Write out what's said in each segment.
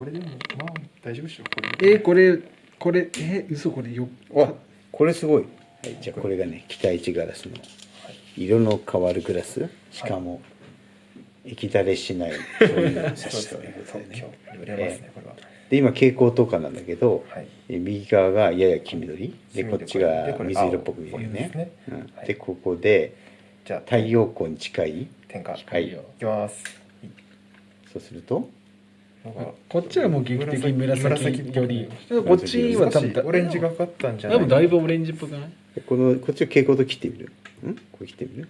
これでもまあ大丈夫でしょこれ。えー、これこれえー、嘘これよわこれすごい、はい、じゃあこれ。がね期待値ガラスの。色の変わるグラス。しかも液だれしないそういうのをそうですね特許売れますねで今蛍光灯火なんだけど、はい。え右側がやや黄緑。でこっちが水色っぽく見えるよね。ね。うん。はい。でここでじゃあ太陽光に近い。点火はい。いきます。そうするとなんかこっちはもう劇的に紫紫より。こっちは多分オレンジがかかったんじゃない多分だいぶオレンジっぽくない？でこのこっちを蛍光灯切ってみる？ん？これ切ってみる？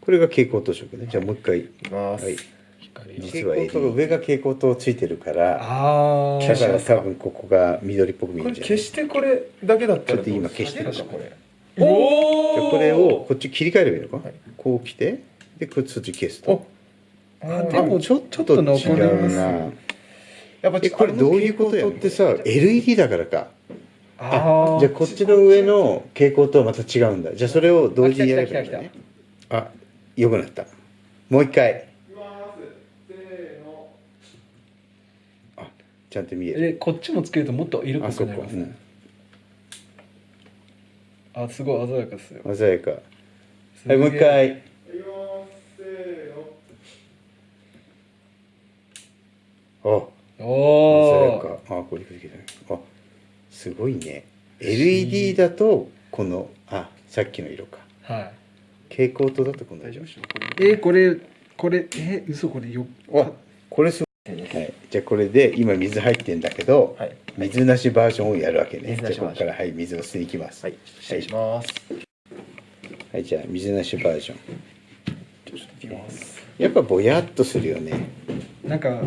これが蛍光灯色ね。じゃあもう一回。いきます、はい。光実は蛍光灯が上が蛍光灯ついてるからあだから多分ここが緑っぽく見えるじゃん消してこれだけだったらちょっと今消してるかこれおじゃあこれをこっち切り替えればいいのか、はい。こう来てでこっちそっち消すと。あでもちょちょっと残り違うますなやっぱえこれどういうことやってさ LED だからか。あー。じゃあこっちの上の蛍光とはまた違うんだ。じゃあそれを同時にやればいいんだね。あよくなった。もう一回。あちゃんと見える。えこっちもつけるともっと色濃くなりますね。うん、あすごい鮮やかですよ。鮮やか。はいもう一回あお鮮やおか。あこれこれこれあすごいね。LED だとこのあさっきの色か。は蛍光灯だとこの色。大丈夫？でしょこれ。いえー、これこれえー、嘘これよあこれすごい、はい、じゃあこれで今水入ってんだけど、はい。水なしバージョンをやるわけね。じゃあここからはい水を吸いに行きます。はい。失礼します。はいじゃあ水なしバージョン。ちょっといきます。やっぱぼやっとするよね。なんか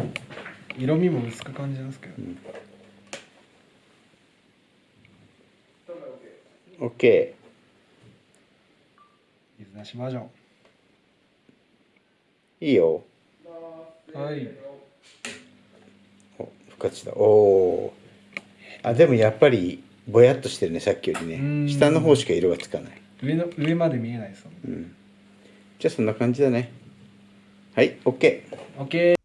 色味も薄く感じますけど、OK 水なしバージョンいいよ。はい。お復活したおおー。あでもやっぱりぼやっとしてるねさっきよりうん。ね下の方しか色がつかない。上の上まで見えないですもんうん。じゃあそんな感じだね。はい OK オッケー